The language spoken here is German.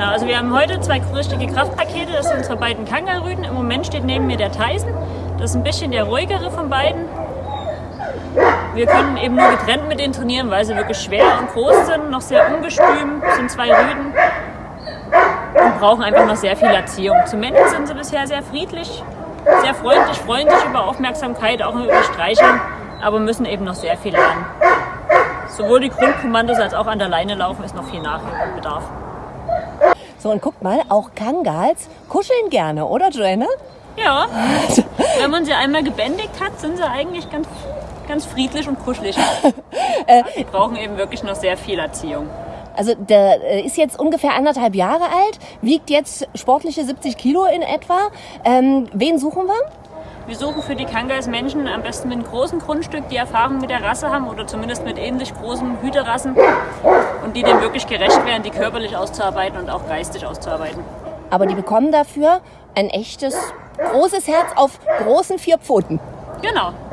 Genau, also wir haben heute zwei richtige Kraftpakete, das sind unsere beiden Kangarüden. Im Moment steht neben mir der Tyson, das ist ein bisschen der ruhigere von beiden. Wir können eben nur getrennt mit denen trainieren, weil sie wirklich schwer und groß sind, noch sehr ungestüm, sind zwei Rüden und brauchen einfach noch sehr viel Erziehung. Zum Menschen sind sie bisher sehr friedlich, sehr freundlich, freuen sich über Aufmerksamkeit, auch über Streicheln, aber müssen eben noch sehr viel lernen. Sowohl die Grundkommandos als auch an der Leine laufen ist noch viel Nachholbedarf. So, und guckt mal, auch Kangals kuscheln gerne, oder Joanna? Ja, wenn man sie einmal gebändigt hat, sind sie eigentlich ganz, ganz friedlich und kuschelig. Die brauchen eben wirklich noch sehr viel Erziehung. Also der äh, ist jetzt ungefähr anderthalb Jahre alt, wiegt jetzt sportliche 70 Kilo in etwa. Ähm, wen suchen wir? Wir suchen für die Kangas Menschen am besten mit einem großen Grundstück, die Erfahrung mit der Rasse haben oder zumindest mit ähnlich großen Hüterassen und die dem wirklich gerecht werden, die körperlich auszuarbeiten und auch geistig auszuarbeiten. Aber die bekommen dafür ein echtes großes Herz auf großen vier Pfoten. Genau.